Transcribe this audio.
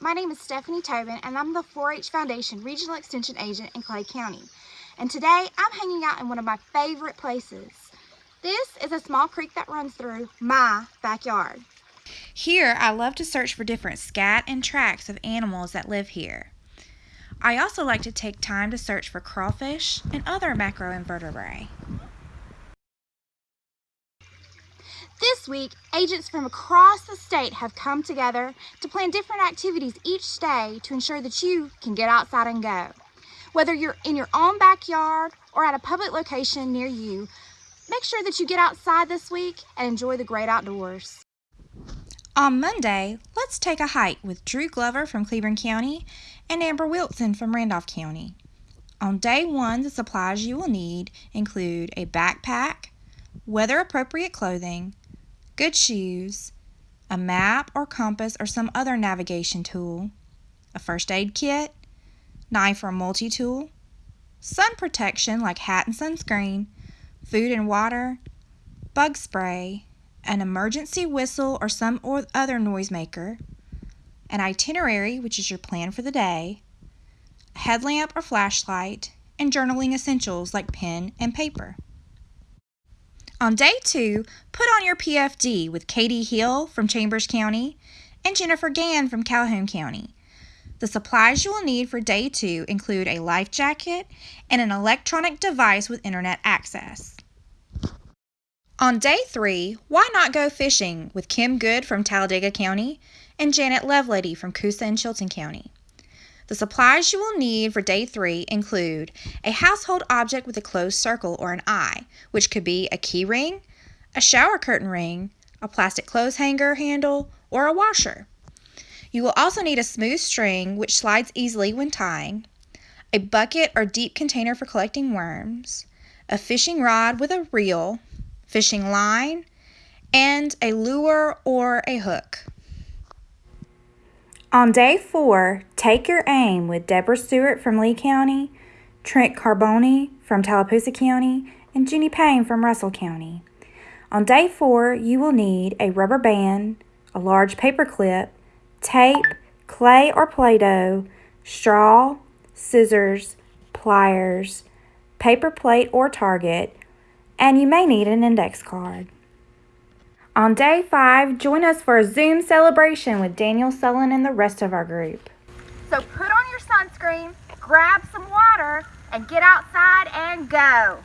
My name is Stephanie Tobin and I'm the 4-H Foundation Regional Extension Agent in Clay County. And today I'm hanging out in one of my favorite places. This is a small creek that runs through my backyard. Here I love to search for different scat and tracks of animals that live here. I also like to take time to search for crawfish and other macroinvertebrate. Week, agents from across the state have come together to plan different activities each day to ensure that you can get outside and go. Whether you're in your own backyard or at a public location near you, make sure that you get outside this week and enjoy the great outdoors. On Monday, let's take a hike with Drew Glover from Cleburne County and Amber Wilson from Randolph County. On day one, the supplies you will need include a backpack, weather appropriate clothing, good shoes, a map or compass or some other navigation tool, a first aid kit, knife or multi-tool, sun protection like hat and sunscreen, food and water, bug spray, an emergency whistle or some other noisemaker, an itinerary, which is your plan for the day, a headlamp or flashlight, and journaling essentials like pen and paper. On day two, put on your PFD with Katie Hill from Chambers County and Jennifer Gann from Calhoun County. The supplies you will need for day two include a life jacket and an electronic device with internet access. On day three, why not go fishing with Kim Good from Talladega County and Janet Lovelady from Coosa and Chilton County. The supplies you will need for day three include a household object with a closed circle or an eye, which could be a key ring, a shower curtain ring, a plastic clothes hanger handle, or a washer. You will also need a smooth string which slides easily when tying, a bucket or deep container for collecting worms, a fishing rod with a reel, fishing line, and a lure or a hook. On day four, take your aim with Deborah Stewart from Lee County, Trent Carboni from Tallapoosa County, and Jenny Payne from Russell County. On day four, you will need a rubber band, a large paper clip, tape, clay or Play-Doh, straw, scissors, pliers, paper plate or target, and you may need an index card. On day five, join us for a Zoom celebration with Daniel Sullen and the rest of our group. So put on your sunscreen, grab some water, and get outside and go.